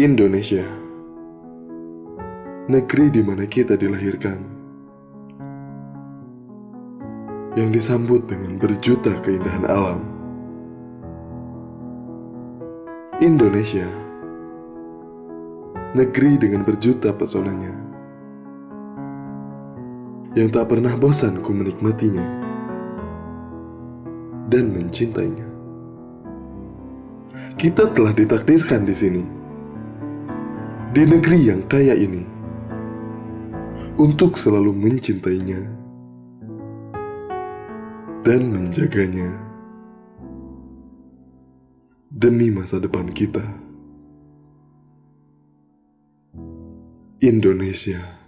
Indonesia, negeri di mana kita dilahirkan, yang disambut dengan berjuta keindahan alam. Indonesia, negeri dengan berjuta pesonanya, yang tak pernah bosan ku menikmatinya dan mencintainya. Kita telah ditakdirkan di sini di negeri yang kaya ini untuk selalu mencintainya dan menjaganya demi masa depan kita. Indonesia.